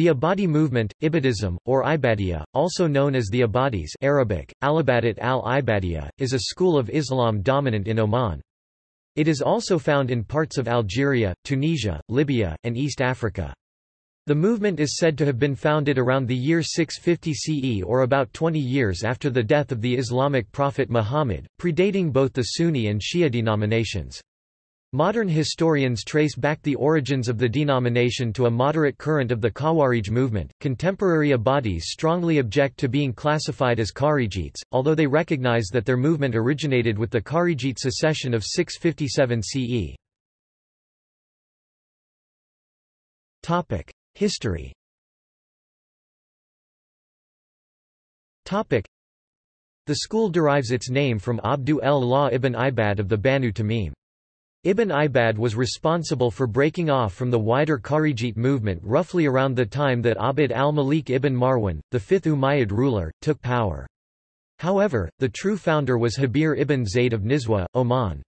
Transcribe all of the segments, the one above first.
The Ibadi movement, Ibadism, or Ibadiyya, also known as the Ibadis Arabic, Alibadat al-Ibadiyya, is a school of Islam dominant in Oman. It is also found in parts of Algeria, Tunisia, Libya, and East Africa. The movement is said to have been founded around the year 650 CE or about 20 years after the death of the Islamic prophet Muhammad, predating both the Sunni and Shia denominations. Modern historians trace back the origins of the denomination to a moderate current of the Khawarij movement. Contemporary Ibadis strongly object to being classified as Kharijites, although they recognize that their movement originated with the Kharijite secession of 657 CE. Topic: History. Topic: The school derives its name from Abd-Allah ibn Ibad of the Banu Tamim. Ibn Ibad was responsible for breaking off from the wider Kharijite movement roughly around the time that Abd al-Malik ibn Marwan, the fifth Umayyad ruler, took power. However, the true founder was Habir ibn Zayd of Nizwa, Oman.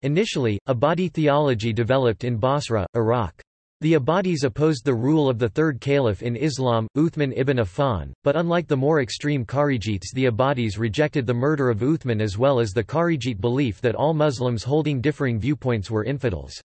Initially, Ibadi theology developed in Basra, Iraq. The Ibadis opposed the rule of the third caliph in Islam, Uthman ibn Affan, but unlike the more extreme Kharijites the Ibadis rejected the murder of Uthman as well as the Kharijite belief that all Muslims holding differing viewpoints were infidels.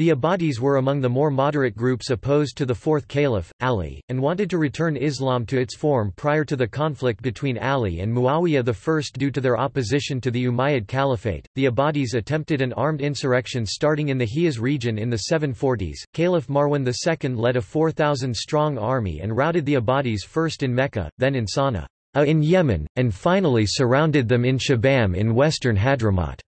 The Ibadis were among the more moderate groups opposed to the fourth caliph, Ali, and wanted to return Islam to its form prior to the conflict between Ali and Muawiyah I due to their opposition to the Umayyad Caliphate. The Ibadis attempted an armed insurrection starting in the Hijaz region in the 740s. Caliph Marwan II led a 4,000-strong army and routed the Ibadis first in Mecca, then in Sana'a in Yemen, and finally surrounded them in Shibam in western Hadramaut.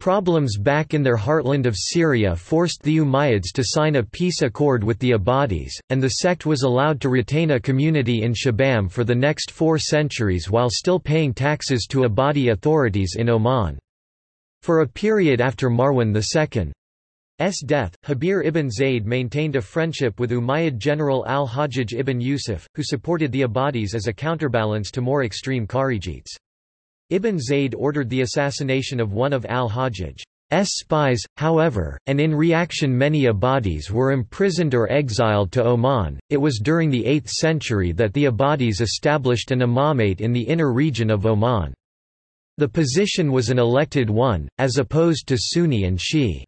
Problems back in their heartland of Syria forced the Umayyads to sign a peace accord with the Ibadis, and the sect was allowed to retain a community in Shibam for the next four centuries while still paying taxes to Ibadi authorities in Oman. For a period after Marwan II's death, Habir ibn Zayd maintained a friendship with Umayyad general al-Hajjaj ibn Yusuf, who supported the Ibadis as a counterbalance to more extreme Kharijites. Ibn Zayd ordered the assassination of one of al-Hajjaj's spies, however, and in reaction many Ibadis were imprisoned or exiled to Oman. It was during the 8th century that the Ibadis established an imamate in the inner region of Oman. The position was an elected one, as opposed to Sunni and Shi'i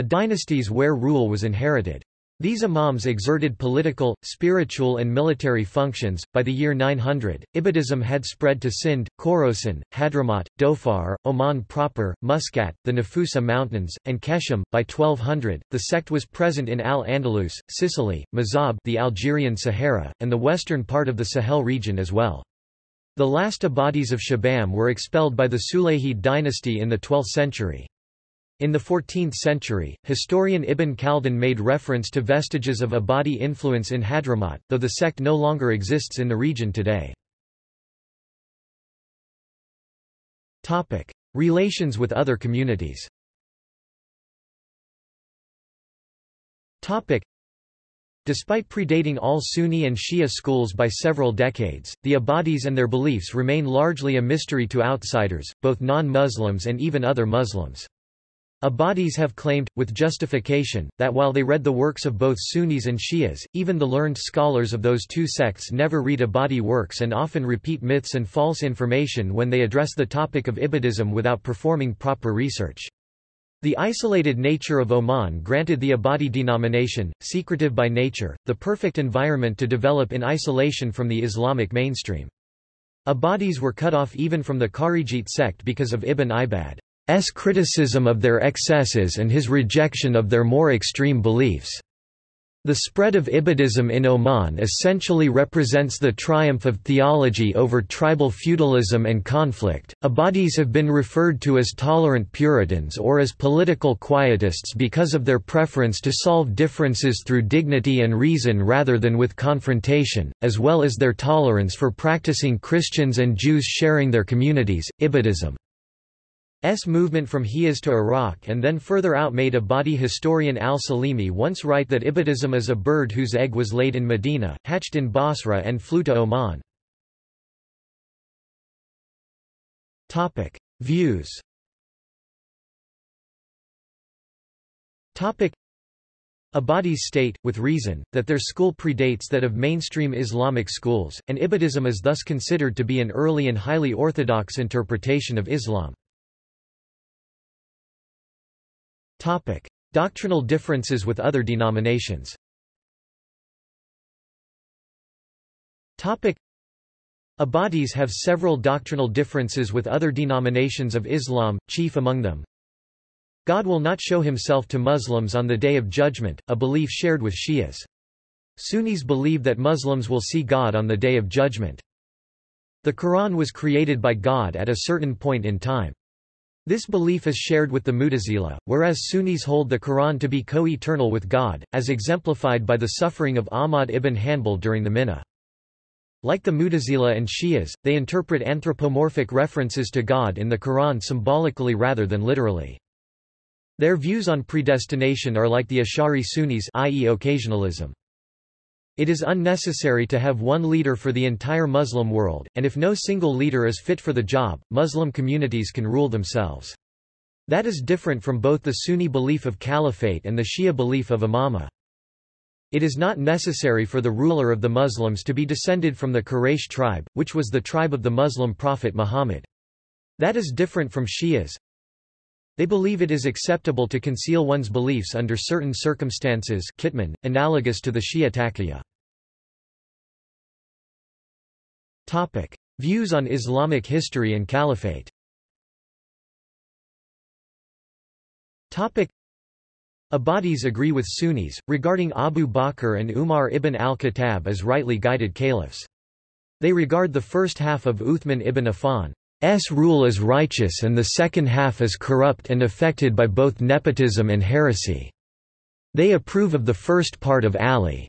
dynasties where rule was inherited. These imams exerted political, spiritual and military functions. By the year 900, Ibadism had spread to Sind, Khorasan, Hadramaut, Dhofar, Oman proper, Muscat, the Nafusa Mountains, and Keshem. By 1200, the sect was present in Al-Andalus, Sicily, Mazab the Algerian Sahara, and the western part of the Sahel region as well. The last Ibadis of Shibam were expelled by the Sulayhid dynasty in the 12th century. In the 14th century, historian Ibn Khaldun made reference to vestiges of Ibadi influence in Hadramaut, though the sect no longer exists in the region today. Relations with other communities Despite predating all Sunni and Shia schools by several decades, the Ibadis and their beliefs remain largely a mystery to outsiders, both non-Muslims and even other Muslims. Ibadis have claimed, with justification, that while they read the works of both Sunnis and Shias, even the learned scholars of those two sects never read Ibadi works and often repeat myths and false information when they address the topic of Ibadism without performing proper research. The isolated nature of Oman granted the Ibadi denomination, secretive by nature, the perfect environment to develop in isolation from the Islamic mainstream. Ibadis were cut off even from the Kharijite sect because of Ibn Ibad. S criticism of their excesses and his rejection of their more extreme beliefs. The spread of Ibadism in Oman essentially represents the triumph of theology over tribal feudalism and conflict. Ibadis have been referred to as tolerant Puritans or as political quietists because of their preference to solve differences through dignity and reason rather than with confrontation, as well as their tolerance for practicing Christians and Jews sharing their communities. Ibadism S movement from Hijaz to Iraq and then further out made Ibadi historian al-Salimi once write that Ibadism is a bird whose egg was laid in Medina, hatched in Basra and flew to Oman. Topic. Views Topic. Ibadis state, with reason, that their school predates that of mainstream Islamic schools, and Ibadism is thus considered to be an early and highly orthodox interpretation of Islam. Topic. Doctrinal differences with other denominations Topic. Ibadis have several doctrinal differences with other denominations of Islam, chief among them, God will not show himself to Muslims on the Day of Judgment, a belief shared with Shias. Sunnis believe that Muslims will see God on the Day of Judgment. The Quran was created by God at a certain point in time. This belief is shared with the Mutazila, whereas Sunnis hold the Quran to be co-eternal with God, as exemplified by the suffering of Ahmad ibn Hanbal during the Minnah. Like the Mutazila and Shias, they interpret anthropomorphic references to God in the Quran symbolically rather than literally. Their views on predestination are like the Ash'ari Sunnis i.e. occasionalism. It is unnecessary to have one leader for the entire Muslim world, and if no single leader is fit for the job, Muslim communities can rule themselves. That is different from both the Sunni belief of caliphate and the Shia belief of imamah. It is not necessary for the ruler of the Muslims to be descended from the Quraysh tribe, which was the tribe of the Muslim prophet Muhammad. That is different from Shias, they believe it is acceptable to conceal one's beliefs under certain circumstances kitman, analogous to the Shia taqiyya. Topic. Views on Islamic history and caliphate Topic. Ibadis agree with Sunnis, regarding Abu Bakr and Umar ibn al-Khattab as rightly guided caliphs. They regard the first half of Uthman ibn Affan, rule is righteous and the second half is corrupt and affected by both nepotism and heresy. They approve of the first part of Ali's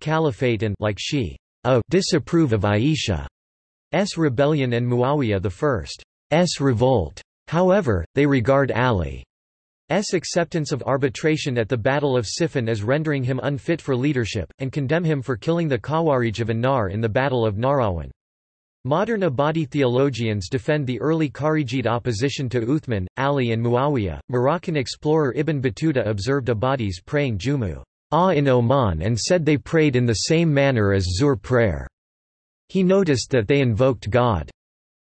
caliphate and like she, a disapprove of Aisha's rebellion and Muawiyah I's revolt. However, they regard Ali's acceptance of arbitration at the Battle of Siffin as rendering him unfit for leadership, and condemn him for killing the Khawarij of Anar in the Battle of Nahrawan. Modern Ibadi theologians defend the early Kharijite opposition to Uthman, Ali and Muawiyah. Moroccan explorer Ibn Battuta observed Ibadis praying Jumu ah in Oman and said they prayed in the same manner as Zuhr prayer. He noticed that they invoked God.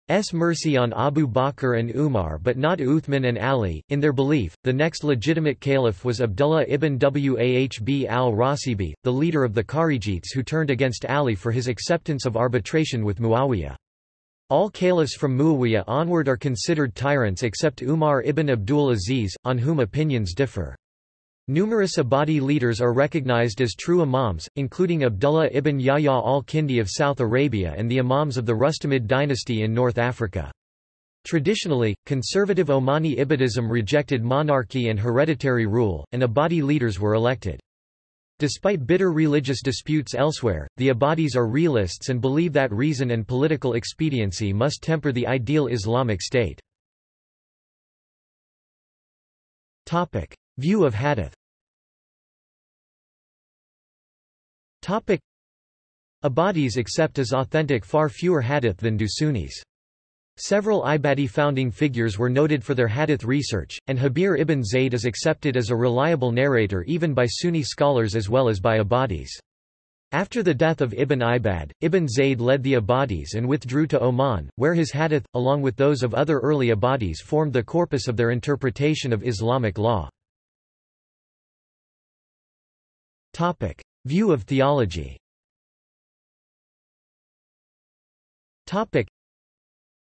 S mercy on Abu Bakr and Umar but not Uthman and Ali. In their belief, the next legitimate caliph was Abdullah ibn Wahb al-Rasibi, the leader of the Kharijites who turned against Ali for his acceptance of arbitration with Muawiyah. All caliphs from Muawiyah onward are considered tyrants except Umar ibn Abdul Aziz, on whom opinions differ. Numerous Ibadi leaders are recognized as true imams, including Abdullah ibn Yahya al-Kindi of South Arabia and the imams of the Rustamid dynasty in North Africa. Traditionally, conservative Omani Ibadism rejected monarchy and hereditary rule, and Ibadi leaders were elected. Despite bitter religious disputes elsewhere, the Ibadis are realists and believe that reason and political expediency must temper the ideal Islamic state. Topic. View of hadith Topic Ibadis accept as authentic far fewer hadith than do Sunnis. Several Ibadi founding figures were noted for their hadith research, and Habir ibn Zayd is accepted as a reliable narrator even by Sunni scholars as well as by Ibadis. After the death of Ibn Ibad, Ibn Zayd led the Ibadis and withdrew to Oman, where his hadith, along with those of other early Ibadis formed the corpus of their interpretation of Islamic law. Topic. View of theology Topic.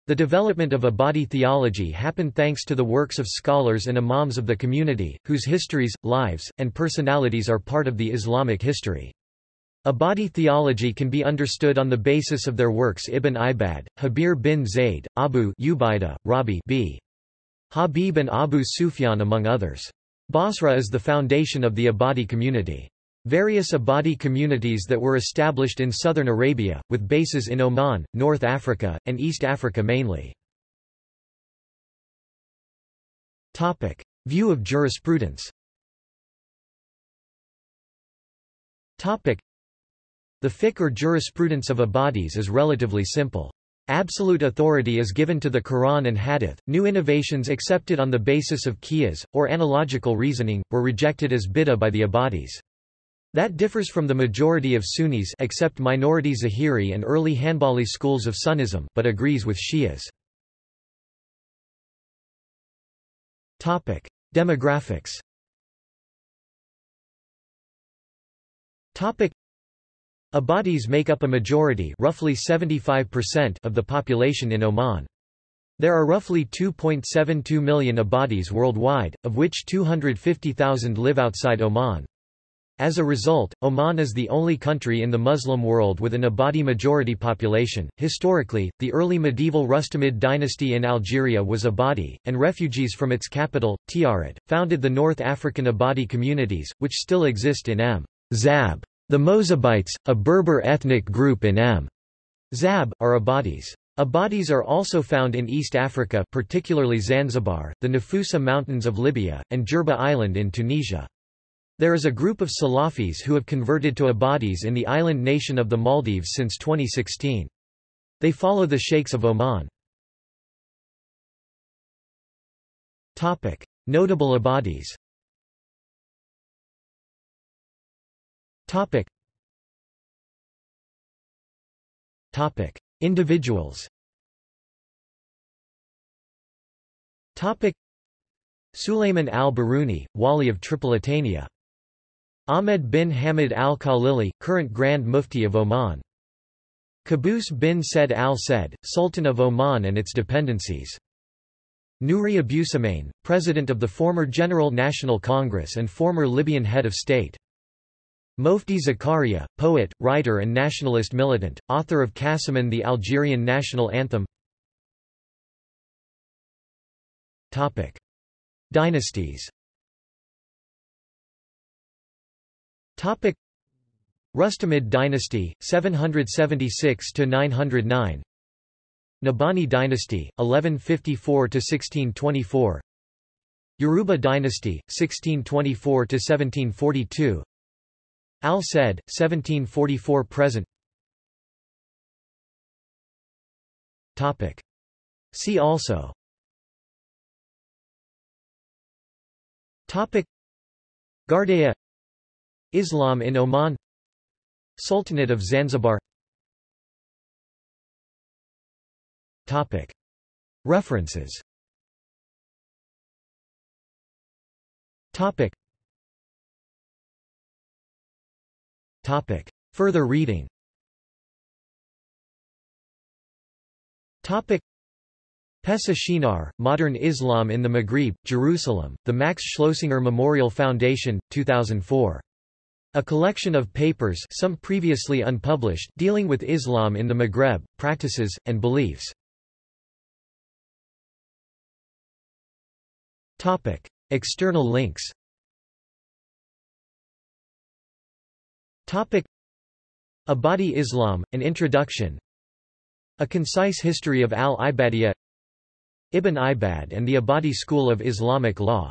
The development of Ibadi theology happened thanks to the works of scholars and imams of the community, whose histories, lives, and personalities are part of the Islamic history. Ibadi theology can be understood on the basis of their works Ibn Ibad, Habir bin Zayd, Abu Ubaidah, Rabi b. Habib and Abu Sufyan among others. Basra is the foundation of the Ibadi community. Various Ibadi communities that were established in southern Arabia, with bases in Oman, North Africa, and East Africa mainly. Topic. View of jurisprudence Topic. The fiqh or jurisprudence of Ibadis is relatively simple. Absolute authority is given to the Quran and Hadith. New innovations accepted on the basis of qiyas, or analogical reasoning, were rejected as bid'ah by the Ibadis. That differs from the majority of Sunnis except minority Zahiri and early Hanbali schools of Sunnism, but agrees with Shias. Topic: Demographics. Topic: Ibadis make up a majority roughly 75% of the population in Oman. There are roughly 2.72 million Ibadis worldwide, of which 250,000 live outside Oman. As a result, Oman is the only country in the Muslim world with an Ibadi majority population. Historically, the early medieval Rustamid dynasty in Algeria was Ibadi, and refugees from its capital, Tiaret, founded the North African Ibadi communities, which still exist in M. Zab. The Mozabites, a Berber ethnic group in M. Zab, are Ibadis. Ibadis are also found in East Africa particularly Zanzibar, the Nafusa Mountains of Libya, and Jerba Island in Tunisia. There is a group of Salafis who have converted to Ibadis in the island nation of the Maldives since 2016. They follow the Sheikhs of Oman. Notable Ibadis Topic. Individuals Topic. Al-Biruni, Wali of Tripolitania. Ahmed bin Hamid al-Khalili, current Grand Mufti of Oman. Qaboos bin Said al-Said, Sultan of Oman and its dependencies. Nouri Abusalem, President of the former General National Congress and former Libyan head of state. Moufdi Zakaria, poet, writer and nationalist militant, author of Kassaman the Algerian national anthem Topic. Dynasties Topic. Rustamid dynasty, 776–909 Nabhani dynasty, 1154 to 1624 Yaruba dynasty, 1624 to 1742 Al said, 1744 present. Topic. See also. Topic. Gardea Islam in Oman Sultanate of Zanzibar. References. Further reading Topic. Pessah Shinar, Modern Islam in the Maghrib, Jerusalem, the Max Schloessinger Memorial Foundation, 2004. A collection of papers some previously unpublished dealing with Islam in the Maghreb, practices, and beliefs. Topic. External links Topic Ibadi Islam, An Introduction A Concise History of al-Ibadiyya Ibn Ibad and the Ibadi School of Islamic Law